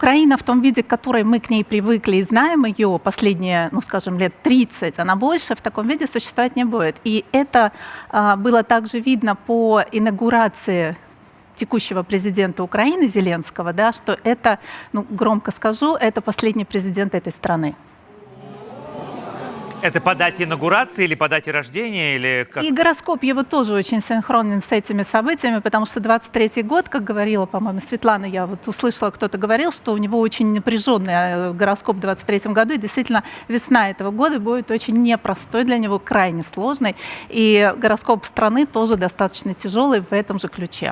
Украина в том виде, к которой мы к ней привыкли и знаем ее последние, ну, скажем, лет 30, она больше в таком виде существовать не будет. И это а, было также видно по инаугурации текущего президента Украины Зеленского, да, что это, ну, громко скажу, это последний президент этой страны. Это по дате инаугурации или по дате рождения? Или как? И гороскоп его тоже очень синхронен с этими событиями, потому что 23-й год, как говорила, по-моему, Светлана, я вот услышала, кто-то говорил, что у него очень напряженный э, гороскоп в 23-м году, и действительно весна этого года будет очень непростой для него, крайне сложной, и гороскоп страны тоже достаточно тяжелый в этом же ключе.